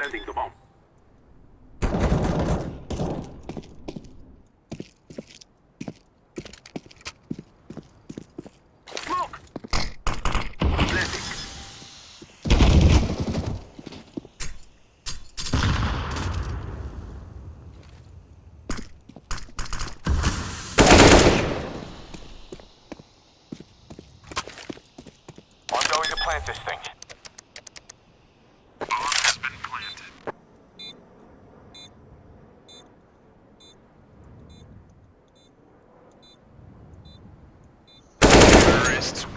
Planting the bomb. I'm going to plant this thing. Terrorists